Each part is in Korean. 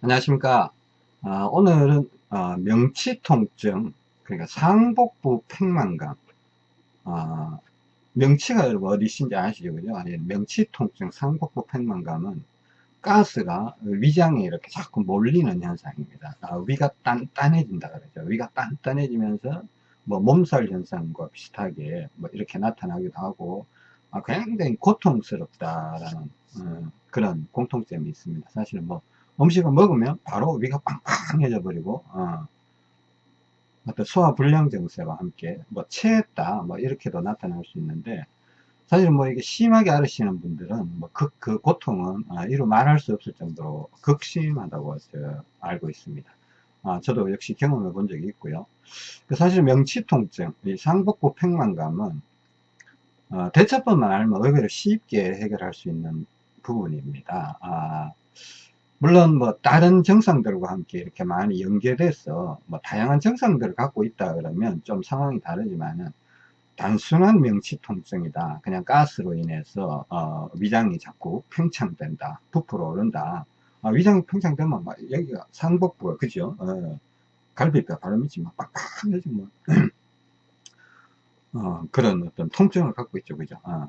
안녕하십니까. 아, 오늘은 어, 명치통증, 그러니까 상복부 팽만감. 아, 명치가 여러분 어디신지 아시죠? 그죠? 명치통증, 상복부 팽만감은 가스가 위장에 이렇게 자꾸 몰리는 현상입니다. 아, 위가 단단해진다 그러죠. 위가 단단해지면서 뭐 몸살 현상과 비슷하게 뭐 이렇게 나타나기도 하고 아, 굉장히 고통스럽다라는 어, 그런 공통점이 있습니다. 사실은 뭐 음식을 먹으면 바로 위가 빵빵해져 버리고 어, 어떤 소화불량 증세와 함께 뭐 체했다 뭐 이렇게도 나타날 수 있는데 사실 뭐 이게 심하게 앓으시는 분들은 뭐그 그 고통은 아, 이루 말할 수 없을 정도로 극심하다고 알고 있습니다. 아, 저도 역시 경험해 본 적이 있고요. 그 사실 명치통증, 이 상복부 팽만감은 어, 대처법만 알면 의외로 쉽게 해결할 수 있는 부분입니다. 아, 물론 뭐 다른 증상들과 함께 이렇게 많이 연계돼서 뭐 다양한 증상들을 갖고 있다 그러면 좀 상황이 다르지만은 단순한 명치 통증이다. 그냥 가스로 인해서 어, 위장이 자꾸 팽창된다 부풀어 오른다. 어, 위장이 팽창되면 막 여기가 상복부가 그죠? 어, 갈비뼈 바로 밑이 막 빡빡해지고 뭐. 어, 그런 어떤 통증을 갖고 있죠. 그죠? 어.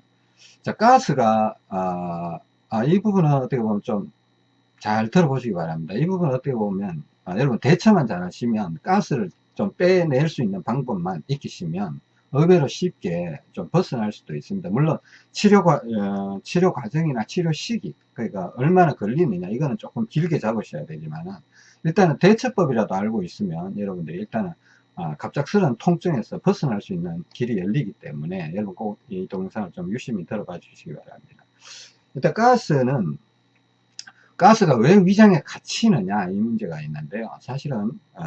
자 가스가 아, 아, 이 부분은 어떻게 보면 좀 잘 들어보시기 바랍니다. 이 부분 어떻게 보면 아, 여러분 대처만 잘 하시면 가스를 좀 빼낼 수 있는 방법만 익히시면 의외로 쉽게 좀 벗어날 수도 있습니다. 물론 치료, 과, 어, 치료 과정이나 치료 시기 그러니까 얼마나 걸리느냐 이거는 조금 길게 잡으셔야 되지만 일단은 대처법이라도 알고 있으면 여러분들이 일단은 아, 갑작스러운 통증에서 벗어날 수 있는 길이 열리기 때문에 여러분 꼭 이 동영상을 좀 유심히 들어봐 주시기 바랍니다. 일단 가스는 가스가 왜 위장에 갇히느냐 이 문제가 있는데요. 사실은 어,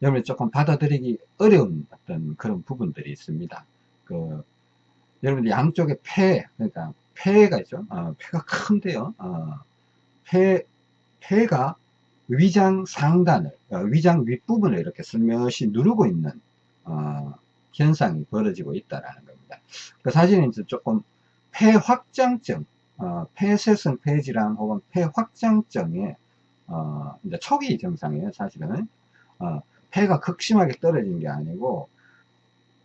여러분이 조금 받아들이기 어려운 어떤 그런 부분들이 있습니다. 그 여러분들 양쪽에 폐 그러니까 폐가 있죠. 어, 폐가 큰데요. 어, 폐 폐가 위장 상단을 어, 위장 윗부분을 이렇게 슬며시 누르고 있는 어, 현상이 벌어지고 있다라는 겁니다. 그 사진은 이제 조금 폐 확장증 어, 폐쇄성 폐질환 혹은 폐확장증의 어, 이제 초기 증상이에요 사실은. 어, 폐가 극심하게 떨어진 게 아니고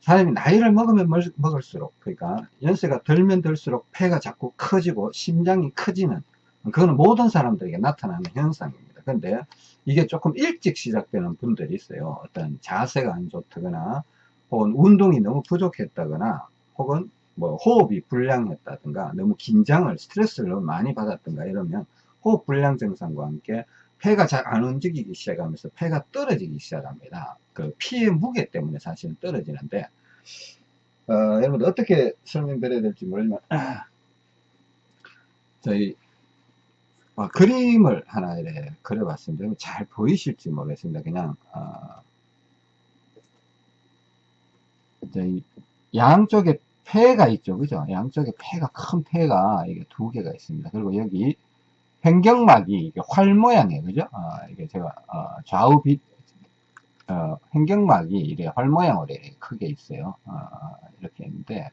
사람이 나이를 먹으면 먹을수록 그러니까 연세가 들면 들수록 폐가 자꾸 커지고 심장이 커지는 그거는 모든 사람들에게 나타나는 현상입니다. 근데 이게 조금 일찍 시작되는 분들이 있어요. 어떤 자세가 안 좋다거나 혹은 운동이 너무 부족했다거나 혹은 뭐 호흡이 불량했다든가 너무 긴장을 스트레스를 너무 많이 받았던가 이러면 호흡 불량 증상과 함께 폐가 잘 안 움직이기 시작하면서 폐가 떨어지기 시작합니다. 그 피의 무게 때문에 사실은 떨어지는데 어, 여러분들 어떻게 설명드려야 될지 모르지만 저희 어, 그림을 하나 이렇게 그려봤습니다. 잘 보이실지 모르겠습니다. 그냥 어, 저희 양쪽에 폐가 있죠. 그죠? 양쪽에 폐가, 큰 폐가 이게 두 개가 있습니다. 그리고 여기 횡격막이 이게 활 모양이에요. 그죠? 어, 이게 제가, 어, 좌우 빛, 어, 횡격막이 이렇게 활 모양으로 이렇게 크게 있어요. 어, 이렇게 있는데,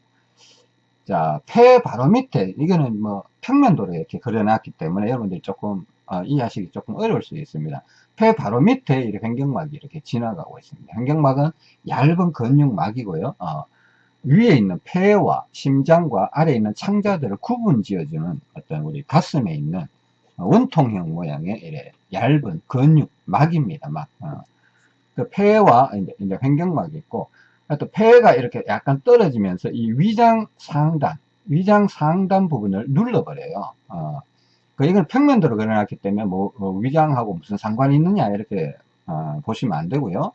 자, 폐 바로 밑에, 이거는 뭐 평면도로 이렇게 그려놨기 때문에 여러분들이 조금, 어, 이해하시기 조금 어려울 수 있습니다. 폐 바로 밑에 이렇게 횡격막이 이렇게 지나가고 있습니다. 횡격막은 얇은 근육막이고요. 어, 위에 있는 폐와 심장과 아래에 있는 창자들을 구분 지어주는 어떤 우리 가슴에 있는 원통형 모양의 얇은 근육 막입니다. 막. 어. 그 폐와 이제, 이제 횡격막이 있고 또 폐가 이렇게 약간 떨어지면서 이 위장 상단 위장 상단 부분을 눌러버려요. 어. 그 이건 평면도로 그려놨기 때문에 뭐, 뭐 위장하고 무슨 상관이 있느냐 이렇게 어, 보시면 안 되고요.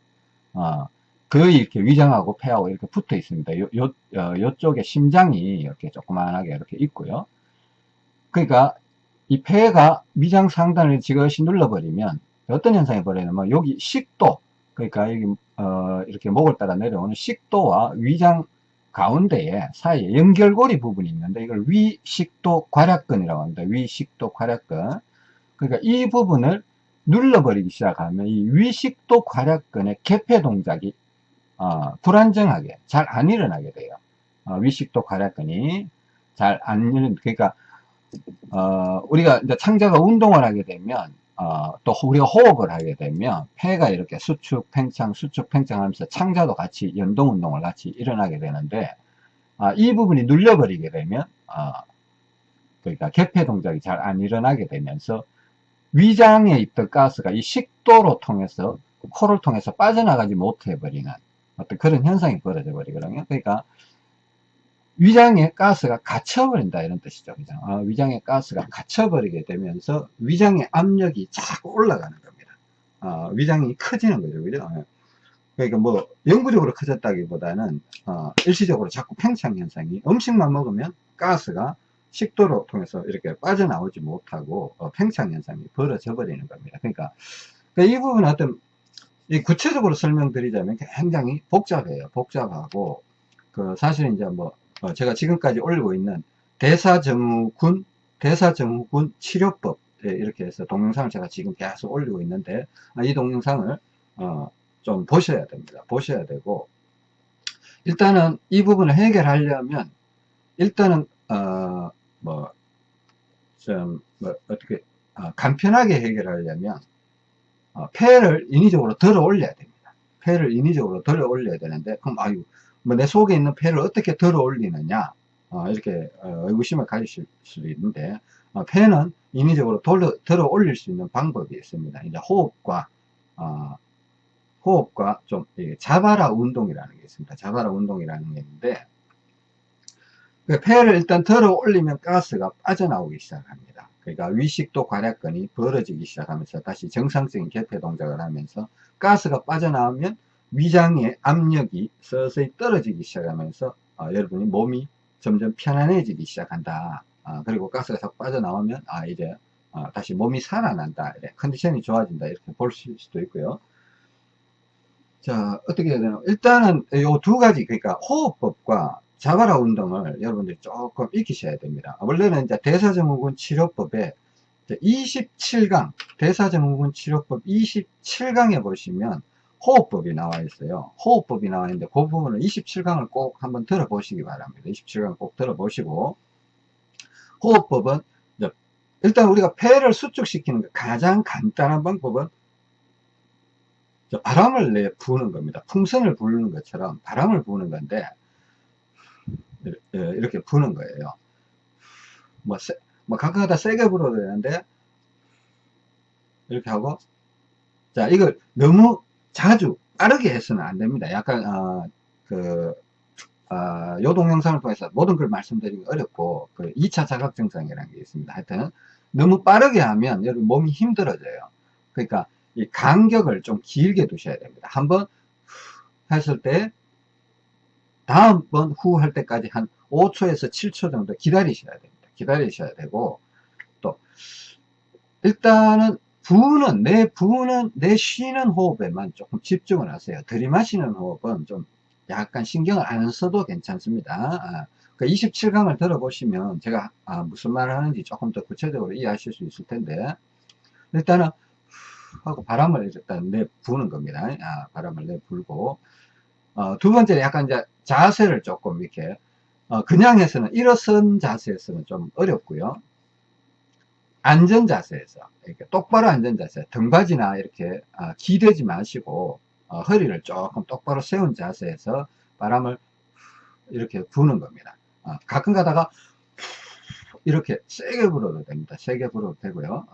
어. 거의 이렇게 위장하고 폐하고 이렇게 붙어 있습니다. 요, 요, 어, 요쪽에 심장이 이렇게 조그만하게 이렇게 있고요. 그러니까 이 폐가 위장 상단을 지그시 눌러버리면 어떤 현상이 벌어지냐면 여기 식도 그러니까 여기 어, 이렇게 목을 따라 내려오는 식도와 위장 가운데에 사이에 연결고리 부분이 있는데 이걸 위식도 괄약근이라고 합니다. 위식도 괄약근 그러니까 이 부분을 눌러버리기 시작하면 이 위식도 괄약근의 개폐 동작이 어, 불안정하게 잘 안 일어나게 돼요. 어, 위식도 괄약근이 잘 안 일어나 그러니까 어, 우리가 이제 창자가 운동을 하게 되면 어, 또 우리가 호흡을 하게 되면 폐가 이렇게 수축, 팽창, 수축, 팽창하면서 창자도 같이 연동 운동을 같이 일어나게 되는데 아, 이 부분이 눌려버리게 되면 아, 그러니까 개폐 동작이 잘 안 일어나게 되면서 위장에 있던 가스가 이 식도로 통해서 코를 통해서 빠져나가지 못해 버리는 어떤 그런 현상이 벌어져 버리거든요. 그러니까 위장에 가스가 갇혀버린다 이런 뜻이죠. 그죠? 어, 위장에 가스가 갇혀버리게 되면서 위장의 압력이 자꾸 올라가는 겁니다. 어, 위장이 커지는 거죠. 그죠? 어. 그러니까 뭐 영구적으로 커졌다기보다는 어, 일시적으로 자꾸 팽창 현상이 음식만 먹으면 가스가 식도로 통해서 이렇게 빠져나오지 못하고 어, 팽창 현상이 벌어져 버리는 겁니다. 그러니까, 그러니까 이 부분은 어떤 구체적으로 설명드리자면 굉장히 복잡해요. 복잡하고 그 사실 이제 뭐 어, 제가 지금까지 올리고 있는 대사증후군 대사증후군 치료법 예, 이렇게 해서 동영상을 제가 지금 계속 올리고 있는데 아, 이 동영상을 어, 좀 보셔야 됩니다. 보셔야 되고 일단은 이 부분을 해결하려면 일단은 어, 뭐, 좀, 뭐, 어떻게, 어, 간편하게 해결하려면, 어, 폐를 인위적으로 들어 올려야 됩니다. 폐를 인위적으로 들어 올려야 되는데, 그럼, 아유, 뭐, 내 속에 있는 폐를 어떻게 들어 올리느냐, 어, 이렇게, 어, 의구심을 가지실 수도 있는데, 어, 폐는 인위적으로 돌려, 들어 올릴 수 있는 방법이 있습니다. 이제 호흡과, 어, 호흡과 좀, 자바라 운동이라는 게 있습니다. 자바라 운동이라는 게 있는데, 그 폐를 일단 들어 올리면 가스가 빠져나오기 시작합니다. 그러니까 위식도 괄약근이 벌어지기 시작하면서 다시 정상적인 개폐 동작을 하면서 가스가 빠져나오면 위장의 압력이 서서히 떨어지기 시작하면서 어, 여러분이 몸이 점점 편안해지기 시작한다. 어, 그리고 가스가 싹 빠져나오면 아 이제 어, 다시 몸이 살아난다. 이래. 컨디션이 좋아진다. 이렇게 볼 수도 있고요. 자 어떻게 해야 되나 일단은 이 두 가지 그러니까 호흡법과 자바라 운동을 여러분들이 조금 익히셔야 됩니다. 원래는 이제 대사증후군 치료법에 27강, 대사증후군 치료법 27강에 보시면 호흡법이 나와 있어요. 호흡법이 나와 있는데 그 부분을 27강을 꼭 한번 들어보시기 바랍니다. 27강 꼭 들어보시고 호흡법은 일단 우리가 폐를 수축시키는 가장 간단한 방법은 바람을 내 부는 겁니다. 풍선을 부는 것처럼 바람을 부는 건데 예, 이렇게 부는 거예요. 뭐, 세, 뭐 가끔가다 세게 불어도 되는데 이렇게 하고 자 이걸 너무 자주 빠르게 해서는 안 됩니다. 약간 어, 그 어, 요 동 영상을 통해서 모든 걸 말씀드리기 어렵고 그 2차 자각 증상이라는 게 있습니다. 하여튼 너무 빠르게 하면 여러분 몸이 힘들어져요. 그러니까 이 간격을 좀 길게 두셔야 됩니다. 한번 했을 때 다음번 후할 때까지 한 5초에서 7초 정도 기다리셔야 됩니다. 기다리셔야 되고 또 일단은 부는 내 부는 내 쉬는 호흡에만 조금 집중을 하세요. 들이마시는 호흡은 좀 약간 신경을 안 써도 괜찮습니다. 아, 그 27강을 들어보시면 제가 아, 무슨 말을 하는지 조금 더 구체적으로 이해하실 수 있을 텐데 일단은 하고 바람을 일단 내 부는 겁니다. 아, 바람을 내 불고 어, 두 번째는 약간 이제 자세를 조금 이렇게 어, 그냥 해서는 일어선 자세에서는 좀 어렵고요. 안전 자세에서 이렇게 똑바로 앉은 자세 등받이나 이렇게 어, 기대지 마시고 어, 허리를 조금 똑바로 세운 자세에서 바람을 이렇게 부는 겁니다. 어, 가끔 가다가 이렇게 세게 불어도 됩니다. 세게 불어도 되고요.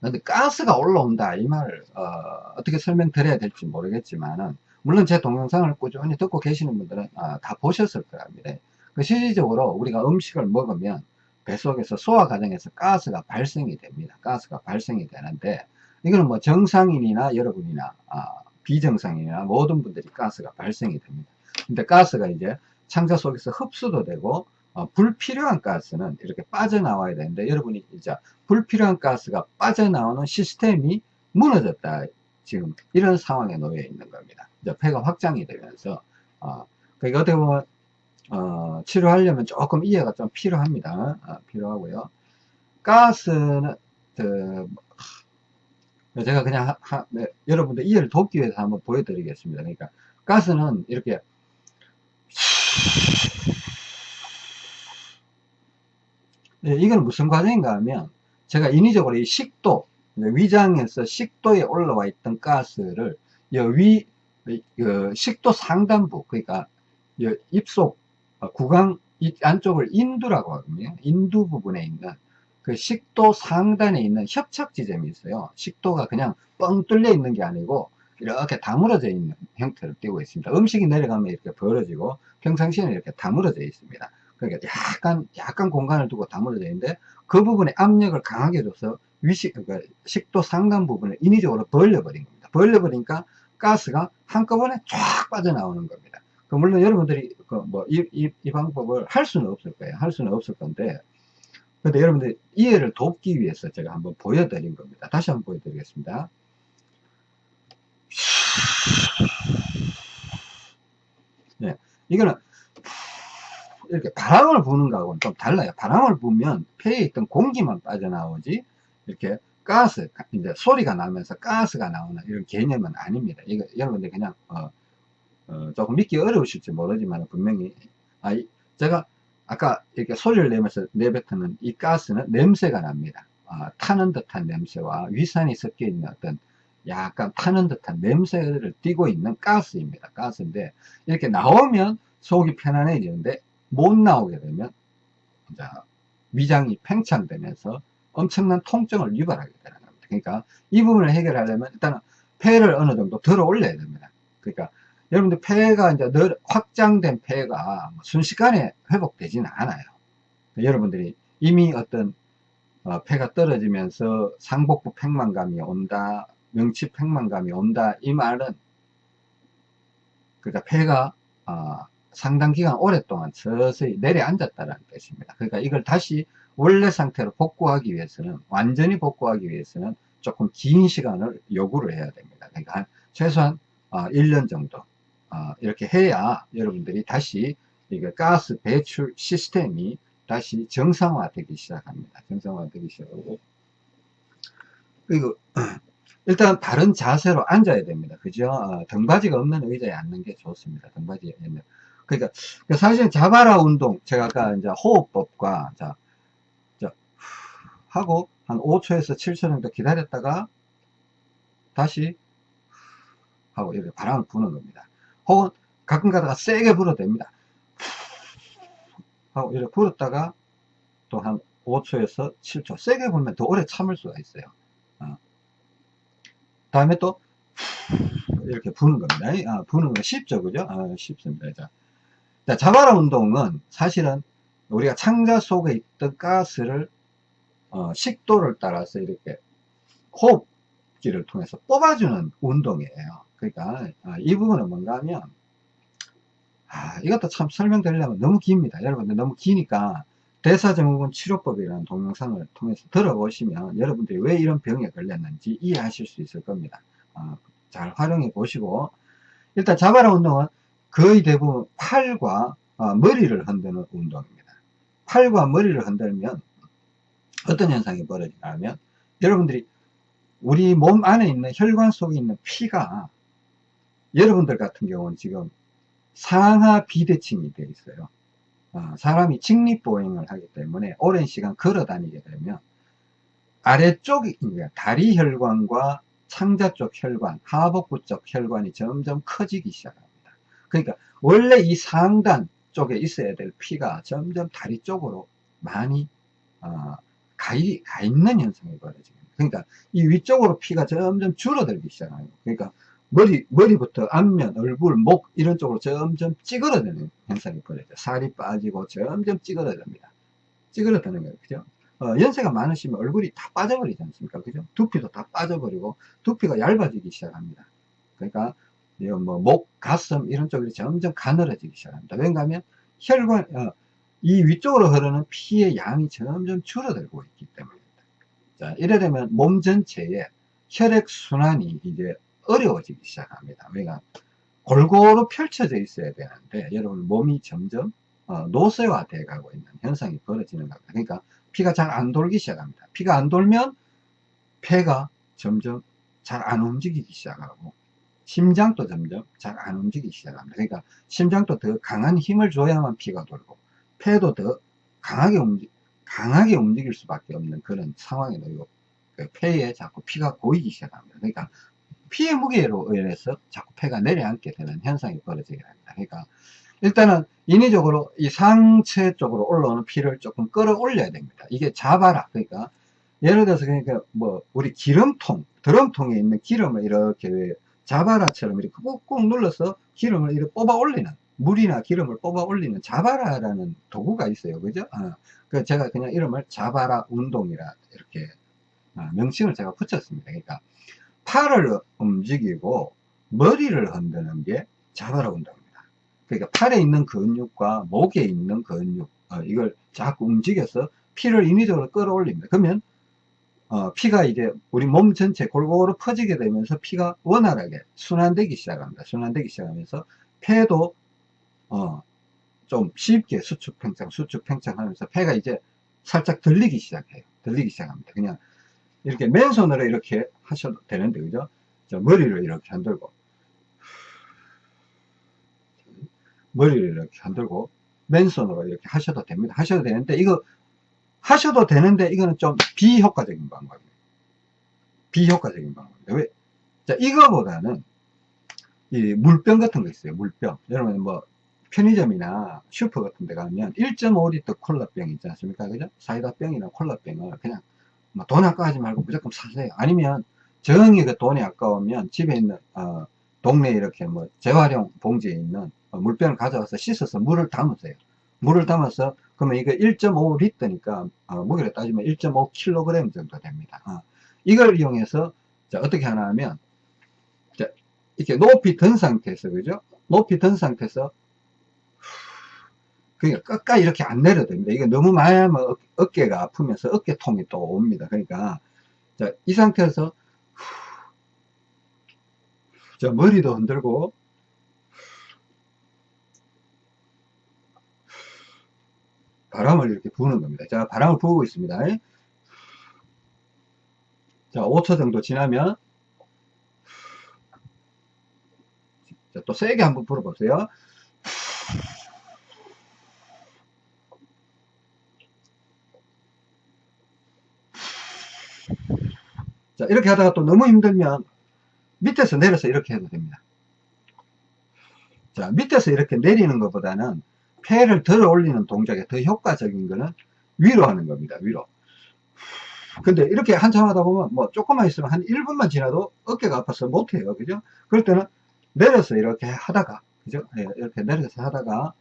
그런데 가스가 올라온다 이 말을 어, 떻게 설명드려야 될지 모르겠지만은 물론 제 동영상을 꾸준히 듣고 계시는 분들은 아, 다 보셨을 겁니다. 그 실질적으로 우리가 음식을 먹으면 뱃속에서 소화 과정에서 가스가 발생이 됩니다. 가스가 발생이 되는데 이거는 뭐 정상인이나 여러분이나 아, 비정상인이나 모든 분들이 가스가 발생이 됩니다. 근데 가스가 이제 창자 속에서 흡수도 되고 어, 불필요한 가스는 이렇게 빠져나와야 되는데 여러분이 이제 불필요한 가스가 빠져나오는 시스템이 무너졌다 지금 이런 상황에 놓여 있는 겁니다. 이제 폐가 확장이 되면서 어, 그러니까 어떻게 보면 어, 치료하려면 조금 이해가 좀 필요합니다. 어, 필요하고요. 가스는 그, 제가 그냥 하, 하, 네, 여러분들 이해를 돕기 위해서 한번 보여드리겠습니다. 그러니까 가스는 이렇게 네, 이건 무슨 과정인가 하면 제가 인위적으로 이 식도 위장에서 식도에 올라와 있던 가스를 이 위, 그 식도 상단부, 그러니까 이 입속 어, 구강 이 안쪽을 인두라고 하거든요. 인두 부분에 있는 그 식도 상단에 있는 협착 지점이 있어요. 식도가 그냥 뻥 뚫려 있는 게 아니고 이렇게 다물어져 있는 형태를 띄고 있습니다. 음식이 내려가면 이렇게 벌어지고 평상시에는 이렇게 다물어져 있습니다. 그러니까 약간 약간 공간을 두고 다물어져 있는데 그 부분에 압력을 강하게 줘서 위식 그러니까 식도 상단 부분을 인위적으로 벌려버린 겁니다. 벌려버리니까 가스가 한꺼번에 쫙 빠져나오는 겁니다. 그 물론 여러분들이 그 뭐이 이, 이 방법을 할 수는 없을 거예요. 할 수는 없을 건데 근데 여러분들 이해를 돕기 위해서 제가 한번 보여드린 겁니다. 다시 한번 보여드리겠습니다. 네, 이거는 이렇게 바람을 부는 거하고는 좀 달라요. 바람을 부면 폐에 있던 공기만 빠져나오지 이렇게 가스 이제 소리가 나면서 가스가 나오는 이런 개념은 아닙니다. 이거 여러분들 그냥 어, 어, 조금 믿기 어려우실지 모르지만 분명히 아, 제가 아까 이렇게 소리를 내면서 내뱉는 이 가스는 냄새가 납니다. 아, 타는 듯한 냄새와 위산이 섞여 있는 어떤 약간 타는 듯한 냄새를 띠고 있는 가스입니다. 가스인데 이렇게 나오면 속이 편안해지는데 못 나오게 되면 자, 위장이 팽창되면서 엄청난 통증을 유발하게 되는 겁니다. 그러니까 이 부분을 해결하려면 일단은 폐를 어느 정도 들어 올려야 됩니다. 그러니까 여러분들 폐가 이제 늘 확장된 폐가 뭐 순식간에 회복되지는 않아요. 여러분들이 이미 어떤 어, 폐가 떨어지면서 상복부 팽만감이 온다, 명치 팽만감이 온다 이 말은 그러니까 폐가 어, 상당 기간 오랫동안 서서히 내려앉았다는 뜻입니다. 그러니까 이걸 다시 원래 상태로 복구하기 위해서는 완전히 복구하기 위해서는 조금 긴 시간을 요구를 해야 됩니다. 그러니까 한 최소한 1년 어, 정도 어, 이렇게 해야 여러분들이 다시 이게 가스 배출 시스템이 다시 정상화되기 시작합니다. 정상화되기 시작하고 그리고 일단 바른 자세로 앉아야 됩니다. 그죠? 어, 등받이가 없는 의자에 앉는 게 좋습니다. 등받이에 있는 그러니까 사실 자바라 운동 제가 아까 이제 호흡법과 자, 자 하고 한 5초에서 7초 정도 기다렸다가 다시 하고 이렇게 바람을 부는 겁니다. 혹은 가끔 가다가 세게 불어도 됩니다. 하고 이렇게 불었다가 또 한 5초에서 7초 세게 불면 더 오래 참을 수가 있어요. 어. 다음에 또 이렇게 부는 겁니다. 아, 부는 거 쉽죠, 그죠? 아, 쉽습니다. 자, 자, 자바라 운동은 사실은 우리가 창자 속에 있던 가스를 어, 식도를 따라서 이렇게 호흡기를 통해서 뽑아주는 운동이에요. 그러니까 아, 이 부분은 뭔가 하면 아, 이것도 참 설명드리려면 너무 깁니다. 여러분들 너무 기니까 대사증후군 치료법이라는 동영상을 통해서 들어보시면 여러분들이 왜 이런 병에 걸렸는지 이해하실 수 있을 겁니다. 어, 잘 활용해 보시고 일단 자바라 운동은 거의 대부분 팔과 어, 머리를 흔드는 운동입니다. 팔과 머리를 흔들면 어떤 현상이 벌어지냐면 여러분들이 우리 몸 안에 있는 혈관 속에 있는 피가 여러분들 같은 경우는 지금 상하 비대칭이 되어 있어요. 어, 사람이 직립보행을 하기 때문에 오랜 시간 걸어 다니게 되면 아래쪽이 다리 혈관과 창자 쪽 혈관, 하복부 쪽 혈관이 점점 커지기 시작합니다. 그러니까 원래 이 상단 쪽에 있어야 될 피가 점점 다리 쪽으로 많이 어, 가, 가 있는 현상이 벌어집니다. 그러니까 이 위쪽으로 피가 점점 줄어들기 시작해요. 그러니까 머리, 머리부터 앞면, 얼굴, 목 이런 쪽으로 점점 찌그러드는 현상이 벌어져요. 살이 빠지고 점점 찌그러집니다. 찌그러드는 거예요. 그죠? 어, 연세가 많으시면 얼굴이 다 빠져버리지 않습니까? 그죠? 두피도 다 빠져버리고 두피가 얇아지기 시작합니다. 그러니까 뭐 목, 가슴 이런 쪽이 점점 가늘어지기 시작합니다. 왜냐하면 혈관, 어, 이 위쪽으로 흐르는 피의 양이 점점 줄어들고 있기 때문입니다. 자, 이래 되면 몸 전체에 혈액 순환이 이제 어려워지기 시작합니다. 왜냐 골고루 펼쳐져 있어야 되는데 여러분 몸이 점점 어, 노쇠화되어 가고 있는 현상이 벌어지는 겁니다. 그러니까 피가 잘 안 돌기 시작합니다. 피가 안 돌면 폐가 점점 잘 안 움직이기 시작하고 심장도 점점 잘 안 움직이기 시작합니다. 그러니까 심장도 더 강한 힘을 줘야만 피가 돌고 폐도 더 강하게 움직 강하게 움직일 수밖에 없는 그런 상황이 놓이고 그 폐에 자꾸 피가 고이기 시작합니다. 그러니까 피의 무게로 인해서 자꾸 폐가 내려앉게 되는 현상이 벌어지게 됩니다. 그러니까 일단은 인위적으로 이 상체 쪽으로 올라오는 피를 조금 끌어올려야 됩니다. 이게 자바라 그러니까 예를 들어서 그러니까 뭐 우리 기름통 드럼통에 있는 기름을 이렇게 자바라처럼 이렇게 꾹꾹 눌러서 기름을 이렇게 뽑아 올리는 물이나 기름을 뽑아 올리는 자바라라는 도구가 있어요. 그죠? 어. 그 제가 그냥 이름을 자바라 운동이라 이렇게 어, 명칭을 제가 붙였습니다. 그러니까 팔을 움직이고 머리를 흔드는 게 자바라 운동입니다. 그러니까 팔에 있는 근육과 목에 있는 근육 어, 이걸 자꾸 움직여서 피를 인위적으로 끌어올립니다. 그러면 어, 피가 이제 우리 몸 전체 골고루 퍼지게 되면서 피가 원활하게 순환되기 시작합니다. 순환되기 시작하면서 폐도 어, 좀 쉽게 수축 팽창 수축 팽창 하면서 폐가 이제 살짝 들리기 시작해요. 들리기 시작합니다. 그냥 이렇게 맨손으로 이렇게 하셔도 되는데 그죠? 자, 머리를 이렇게 흔들고 머리를 이렇게 흔들고 맨손으로 이렇게 하셔도 됩니다. 하셔도 되는데 이거 하셔도 되는데 이거는 좀 비효과적인 방법이에요. 비효과적인 방법입니다. 왜? 자, 이거보다는 이 물병 같은 거 있어요. 물병. 여러분 뭐 편의점이나 슈퍼 같은 데 가면 1.5리터 콜라병 있지 않습니까? 그죠? 사이다병이나 콜라병을 그냥 뭐돈 아까워하지 말고 무조건 사세요. 아니면 정이 그 돈이 아까우면 집에 있는 어, 동네 이렇게 뭐 재활용 봉지에 있는 어, 물병을 가져와서 씻어서 물을 담으세요. 물을 담아서 그러면 이거 1.5리터니까 어, 무게를 따지면 1.5kg 정도 됩니다. 어. 이걸 이용해서 자, 어떻게 하나 하면 자, 이렇게 높이 든 상태에서 그죠? 높이 든 상태에서 그러니까 끝까지 이렇게 안 내려도 됩니다. 이게 너무 많이 하면 어 깨가 아프면서 어깨통이 또 옵니다. 그러니까 자, 이 상태에서 자, 머리도 흔들고 바람을 이렇게 부는 겁니다. 자, 바람을 부고 있습니다. 자, 5초 정도 지나면 자, 또 세게 한번 불어보세요. 자, 이렇게 하다가 또 너무 힘들면 밑에서 내려서 이렇게 해도 됩니다. 자, 밑에서 이렇게 내리는 것보다는 폐를 들어 올리는 동작에 더 효과적인 거는 위로 하는 겁니다. 위로. 근데 이렇게 한참 하다 보면 뭐 조금만 있으면 한 1분만 지나도 어깨가 아파서 못해요. 그죠? 그럴 때는 내려서 이렇게 하다가, 그죠? 네, 이렇게 내려서 하다가,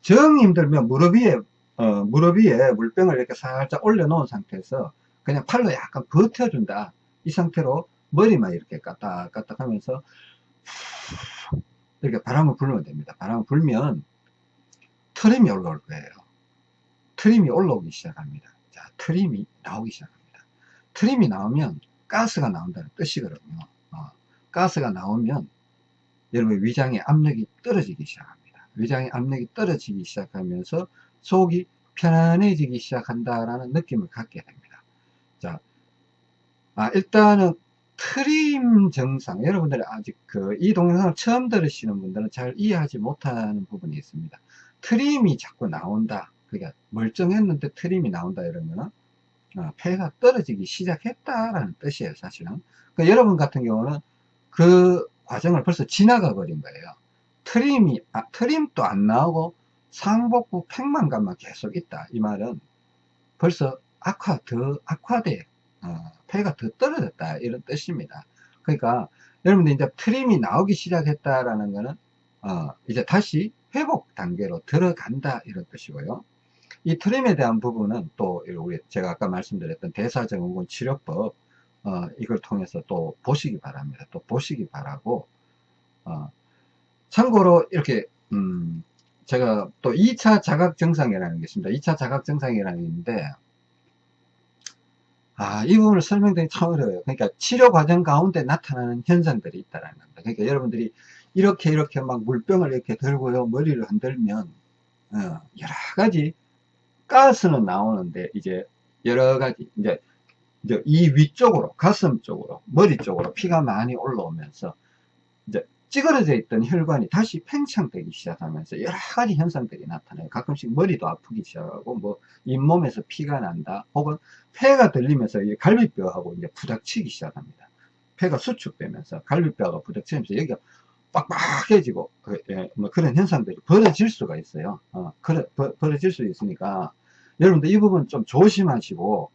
정 힘들면 무릎 위에, 어, 무릎 위에 물병을 이렇게 살짝 올려놓은 상태에서 그냥 팔로 약간 버텨준다. 이 상태로 머리만 이렇게 까딱까딱 하면서 이렇게 바람을 불면 됩니다. 바람을 불면 트림이 올라올 거예요. 트림이 올라오기 시작합니다. 자, 트림이 나오기 시작합니다. 트림이 나오면 가스가 나온다는 뜻이거든요. 어, 가스가 나오면 여러분 위장의 압력이 떨어지기 시작합니다. 위장의 압력이 떨어지기 시작하면서 속이 편안해지기 시작한다라는 느낌을 갖게 됩니다. 자, 아, 일단은 트림 증상 여러분들이 아직 그 이 동영상을 처음 들으시는 분들은 잘 이해하지 못하는 부분이 있습니다. 트림이 자꾸 나온다. 그러니까 멀쩡했는데 트림이 나온다 거는 어, 폐가 떨어지기 시작했다라는 뜻이에요 사실은. 그러니까 여러분 같은 경우는 그 과정을 벌써 지나가 버린 거예요. 트림이 아, 트림도 안 나오고 상복부 팽만감만 계속 있다. 이 말은 벌써 악화 더 악화돼 어, 폐가 더 떨어졌다 이런 뜻입니다. 그러니까 여러분들 이제 트림이 나오기 시작했다라는 거는 어, 이제 다시 회복 단계로 들어간다 이런 뜻이고요. 이 트림에 대한 부분은 또 우리 제가 아까 말씀드렸던 대사증후군 치료법 어, 이걸 통해서 또 보시기 바랍니다. 또 보시기 바라고 어, 참고로 이렇게 음, 제가 또 2차 자각 증상이라는 게 있습니다. 2차 자각 증상이라는 게 있는데 아, 이 부분을 설명드리기 참 어려워요. 그러니까 치료 과정 가운데 나타나는 현상들이 있다는 겁니다. 그러니까 여러분들이 이렇게 이렇게 막 물병을 이렇게 들고요. 머리를 흔들면 어, 여러 가지 가스는 나오는데 이제 여러 가지 이제, 이제 이 위쪽으로 가슴 쪽으로 머리 쪽으로 피가 많이 올라오면서 이제 찌그러져 있던 혈관이 다시 팽창되기 시작하면서 여러 가지 현상들이 나타나요. 가끔씩 머리도 아프기 시작하고, 뭐, 잇몸에서 피가 난다, 혹은 폐가 들리면서 갈비뼈하고 이제 부닥치기 시작합니다. 폐가 수축되면서 갈비뼈가 부닥치면서 여기가 빡빡해지고, 그, 예, 뭐 그런 현상들이 벌어질 수가 있어요. 어, 그래, 벌, 벌어질 수 있으니까, 여러분들 이 부분 좀 조심하시고,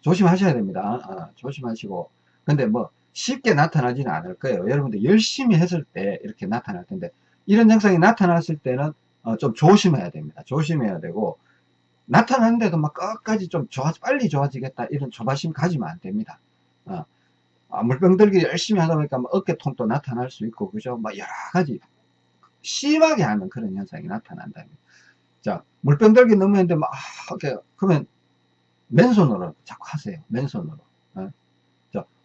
조심하셔야 됩니다. 어, 조심하시고. 근데 뭐, 쉽게 나타나지는 않을 거예요. 여러분들 열심히 했을 때 이렇게 나타날 텐데 이런 증상이 나타났을 때는 어 좀 조심해야 됩니다. 조심해야 되고 나타났는데도 막 끝까지 좀 좋아 빨리 좋아지겠다 이런 조바심 가지면 안 됩니다. 어. 아, 물병 들기 열심히 하다 보니까 뭐 어깨통도 나타날 수 있고 그죠? 막 여러 가지 심하게 하는 그런 현상이 나타난다. 자 물병 들기 너무 했는데 막 아, 그러면 맨손으로 자꾸 하세요. 맨손으로. 어?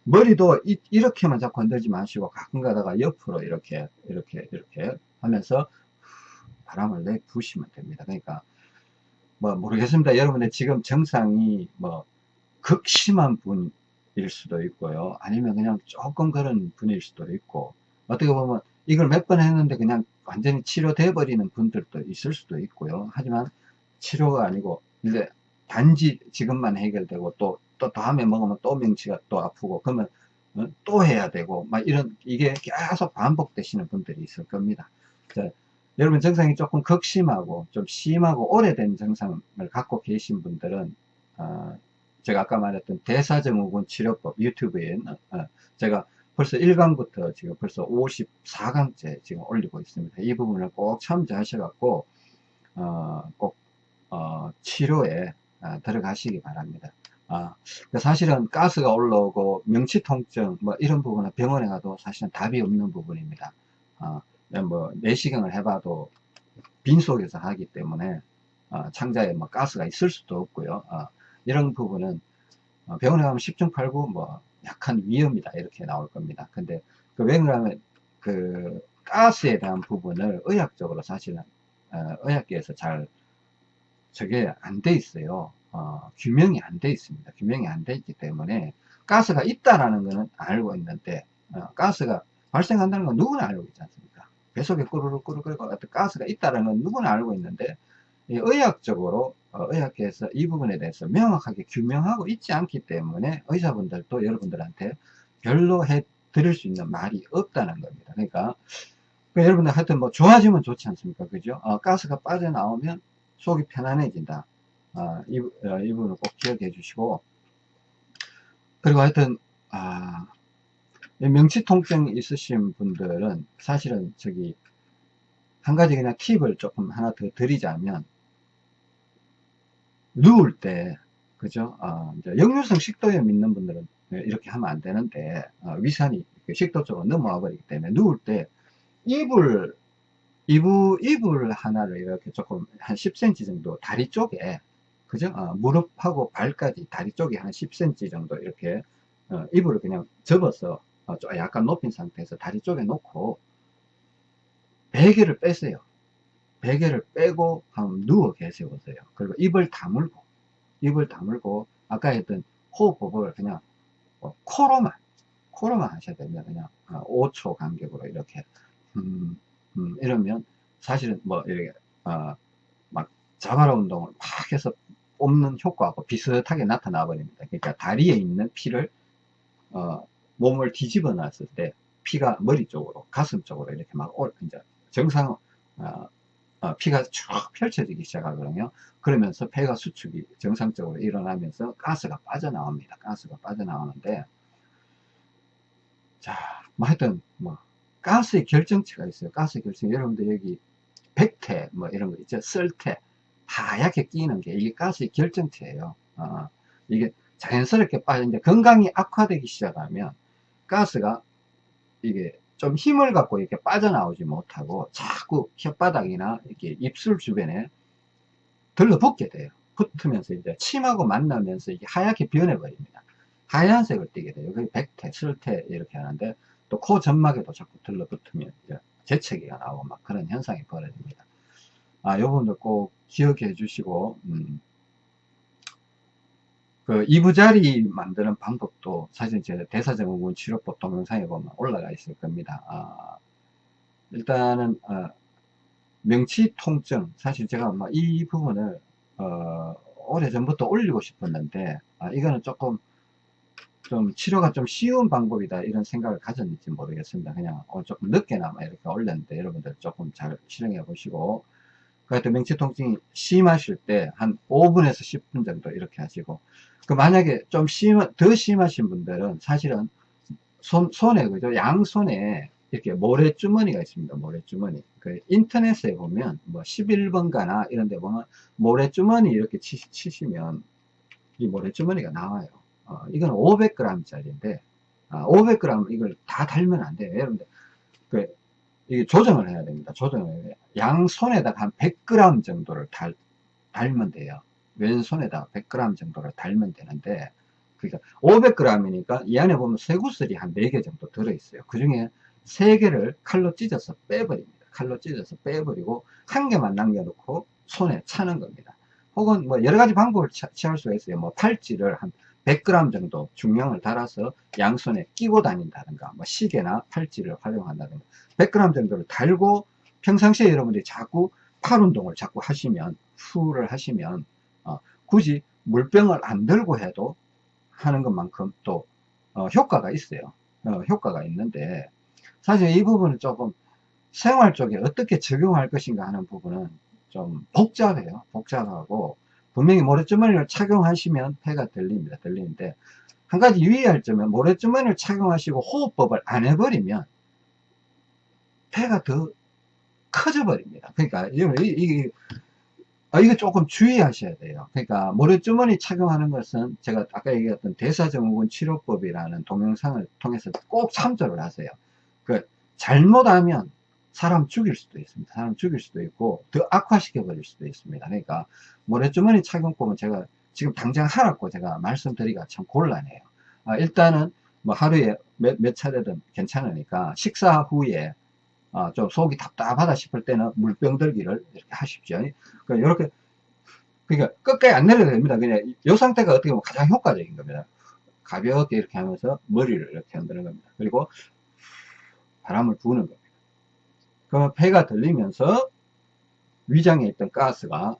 머리도 이, 렇게만 자꾸 흔들지 마시고 가끔 가다가 옆으로 이렇게 이렇게 이렇게 하면서 바람을 내 부시면 됩니다. 그러니까 뭐 모르겠습니다. 여러분의 지금 증상이 뭐 극심한 분일 수도 있고요. 아니면 그냥 조금 그런 분일 수도 있고. 어떻게 보면 이걸 몇 번 했는데 그냥 완전히 치료돼 버리는 분들도 있을 수도 있고요. 하지만 치료가 아니고 이제 단지 지금만 해결되고 또, 또 다음에 먹으면 또 명치가 또 아프고 그러면 어, 또 해야 되고 막 이런 이게 계속 반복되시는 분들이 있을 겁니다. 자, 여러분 증상이 조금 극심하고 좀 심하고 오래된 증상을 갖고 계신 분들은 어, 제가 아까 말했던 대사증후군 치료법 유튜브에 어, 제가 벌써 1강부터 지금 벌써 54강째 지금 올리고 있습니다. 이 부분을 꼭 참조하셔갖고 어, 꼭 어, 치료에 아, 들어가시기 바랍니다. 아, 그 사실은 가스가 올라오고 명치 통증 뭐 이런 부분은 병원에 가도 사실은 답이 없는 부분입니다. 아, 뭐 내시경을 해봐도 빈속에서 하기 때문에 아, 창자에 뭐 가스가 있을 수도 없고요. 아, 이런 부분은 어, 병원에 가면 10중 8구 뭐 약한 위험이다 이렇게 나올 겁니다. 근데 그 왜냐하면 그 가스에 대한 부분을 의학적으로 사실은 어, 의학계에서 잘 저게 안 돼 있어요. 어, 규명이 안 돼 있습니다. 규명이 안 돼 있기 때문에 가스가 있다라는 것은 알고 있는데 어, 가스가 발생한다는 건 누구나 알고 있지 않습니까? 배속에 꾸르륵 꾸르륵 어떤 가스가 있다라는 건 누구나 알고 있는데 의학적으로 어, 의학계에서 이 부분에 대해서 명확하게 규명하고 있지 않기 때문에 의사분들도 여러분들한테 별로 해 드릴 수 있는 말이 없다는 겁니다. 그러니까, 그러니까 여러분들 하여튼 뭐 좋아지면 좋지 않습니까? 그죠? 어, 가스가 빠져나오면 속이 편안해진다. 아, 이, 어, 이 부분을 꼭 기억해 주시고 그리고 하여튼 아, 명치 통증 있으신 분들은 사실은 저기 한 가지 그냥 팁을 조금 하나 더 드리자면 누울 때 그죠 어, 역류성 식도염 있는 분들은 이렇게 하면 안 되는데 어, 위산이 식도 쪽으로 넘어와 버리기 때문에 누울 때 이불 이불, 이불 하나를 이렇게 조금 한 10cm 정도 다리 쪽에 그죠? 어, 무릎하고 발까지 다리 쪽에 한 10cm 정도 이렇게 어, 이불을 그냥 접어서 어, 약간 높인 상태에서 다리 쪽에 놓고 베개를 빼세요. 베개를 빼고 한번 누워 계세우세요. 그리고 입을 다물고 입을 다물고 아까 했던 호흡법을 그냥 어, 코로만 코로만 하셔야 됩니다. 그냥 5초 어, 간격으로 이렇게 음, 음, 이러면 사실은 뭐 이렇게 어, 막 자바라 운동을 막 해서 뽑는 효과하고 비슷하게 나타나 버립니다. 그러니까 다리에 있는 피를 어, 몸을 뒤집어 놨을 때 피가 머리 쪽으로 가슴 쪽으로 이렇게 막 올, 이제 정상 어, 어, 피가 쭉 펼쳐지기 시작하거든요. 그러면서 폐가 수축이 정상적으로 일어나면서 가스가 빠져나옵니다. 가스가 빠져나오는데 자, 뭐 하여튼 뭐 가스의 결정체가 있어요. 가스의 결정. 여러분들 여기 백태 뭐 이런 거 있죠. 썰태 하얗게 끼는 게 이게 가스의 결정체예요. 어, 이게 자연스럽게 이제 건강이 악화되기 시작하면 가스가 이게 좀 힘을 갖고 이렇게 빠져나오지 못하고 자꾸 혓바닥이나 이렇게 입술 주변에 들러붙게 돼요. 붙으면서 이제 침하고 만나면서 이게 하얗게 변해버립니다. 하얀색을 띠게 돼요. 그게 백태, 슬태 이렇게 하는데 또 코 점막에도 자꾸 들러붙으면 재채기가 나오고 막 그런 현상이 벌어집니다. 아, 요 부분도 꼭 기억해 주시고, 음, 그 이부자리 만드는 방법도 사실 제 대사증후군 치료법 동영상에 보면 올라가 있을 겁니다. 아, 일단은 어, 명치 통증 사실 제가 뭐이 부분을 어, 오래전부터 올리고 싶었는데 아, 이거는 조금 좀 치료가 좀 쉬운 방법이다 이런 생각을 가졌는지 모르겠습니다. 그냥 어, 조금 늦게나마 이렇게 올렸는데 여러분들 조금 잘 실행해 보시고. 그하여튼 명치 통증이 심하실 때 한 5분에서 10분 정도 이렇게 하시고. 그 만약에 좀 심, 더 심하신 분들은 사실은 손, 손에 그죠? 양손에 이렇게 모래주머니가 있습니다. 모래주머니. 그 인터넷에 보면 뭐 11번가나 이런 데 보면 모래주머니 이렇게 치, 치시면 이 모래주머니가 나와요 어, 이건 500g 짜리인데 아, 500g 이걸 다 달면 안 돼요. 여러분들 그 이게 조정을 해야 됩니다. 조정을 해야 돼요. 양손에다가 한 100g 정도를 달, 달면 돼요. 왼손에다 100g 정도를 달면 되는데 그러니까 500g이니까 이 안에 보면 쇠구슬이 한 4개 정도 들어있어요. 그 중에 3개를 칼로 찢어서 빼버립니다. 칼로 찢어서 빼버리고 한 개만 남겨놓고 손에 차는 겁니다. 혹은 뭐 여러 가지 방법을 취할 수가 있어요. 뭐 팔찌를 한 100g 정도 중량을 달아서 양손에 끼고 다닌다든가 뭐 시계나 팔찌를 활용한다든가 100g 정도를 달고 평상시에 여러분들이 자꾸 팔 운동을 자꾸 하시면 후를 하시면 어, 굳이 물병을 안 들고 해도 하는 것만큼 또 어, 효과가 있어요. 어, 효과가 있는데 사실 이 부분은 조금 생활 쪽에 어떻게 적용할 것인가 하는 부분은 좀 복잡해요. 복잡하고 분명히 모래주머니를 착용하시면 폐가 들립니다 들리는데 한 가지 유의할 점은 모래주머니를 착용하시고 호흡법을 안 해버리면 폐가 더 커져 버립니다 그러니까 이게 아, 이거 조금 주의하셔야 돼요. 그러니까 모래주머니 착용하는 것은 제가 아까 얘기했던 대사증후군 치료법이라는 동영상을 통해서 꼭 참조를 하세요. 그 잘못하면 사람 죽일 수도 있습니다. 사람 죽일 수도 있고 더 악화시켜 버릴 수도 있습니다. 그러니까 모래주머니 착용법은 제가 지금 당장 하라고 제가 말씀드리기가 참 곤란해요. 아, 일단은 뭐 하루에 몇, 몇 차례든 괜찮으니까 식사 후에 아, 좀 속이 답답하다 싶을 때는 물병 들기를 이렇게 하십시오. 그러니까 이렇게, 그러니까 끝까지 안 내려도 됩니다. 그냥 이 상태가 어떻게 보면 가장 효과적인 겁니다. 가볍게 이렇게 하면서 머리를 이렇게 흔드는 겁니다. 그리고 바람을 부는 겁니다. 그러면 폐가 들리면서 위장에 있던 가스가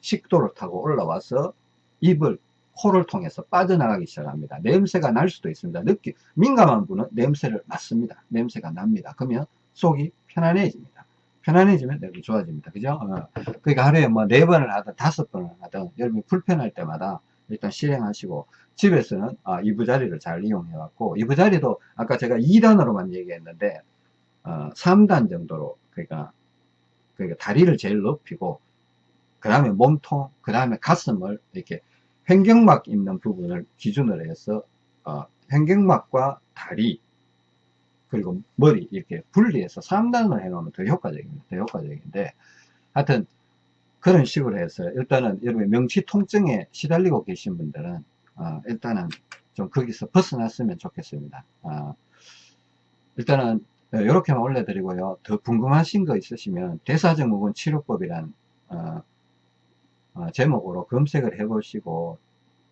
식도를 타고 올라와서 입을 코를 통해서 빠져나가기 시작합니다. 냄새가 날 수도 있습니다. 느끼, 민감한 분은 냄새를 맡습니다. 냄새가 납니다. 그러면 속이 편안해집니다. 편안해지면 내가 좋아집니다. 그죠? 어. 그러니까 하루에 뭐 네 번을 하든 다섯 번을 하든 여러분이 불편할 때마다 일단 실행하시고 집에서는 아, 이부자리를 잘 이용해 갖고 이부자리도 아까 제가 2단으로만 얘기했는데 어, 3단 정도로 그러니까 그러니까 다리를 제일 높이고 그 다음에 몸통 그 다음에 가슴을 이렇게 횡격막 있는 부분을 기준으로 해서 어, 횡격막과 다리 그리고 머리 이렇게 분리해서 3단으로 해놓으면 더 효과적입니다. 더 효과적인데 하여튼 그런 식으로 해서 일단은 여러분 명치 통증에 시달리고 계신 분들은 어, 일단은 좀 거기서 벗어났으면 좋겠습니다. 어, 일단은 이렇게만 올려드리고요. 더 궁금하신 거 있으시면 대사증후군 치료법이란 어, 어, 제목으로 검색을 해보시고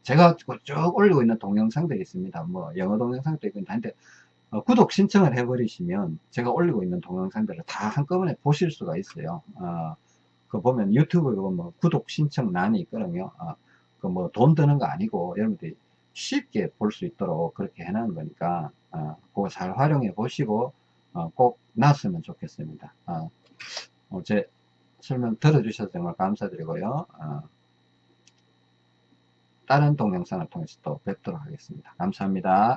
제가 쭉 올리고 있는 동영상들이 있습니다. 뭐 영어 동영상도 있고 한데 어, 구독 신청을 해버리시면 제가 올리고 있는 동영상들을 다 한꺼번에 보실 수가 있어요. 어, 그 보면 유튜브에 뭐 구독 신청란이 있거든요. 어, 그뭐 돈 드는 거 아니고 여러분들이 쉽게 볼 수 있도록 그렇게 해놓은 거니까 어, 그거 잘 활용해 보시고 어, 꼭 났으면 좋겠습니다. 어, 어, 제 설명 들어주셔서 정말 감사드리고요. 어, 다른 동영상을 통해서 또 뵙도록 하겠습니다. 감사합니다.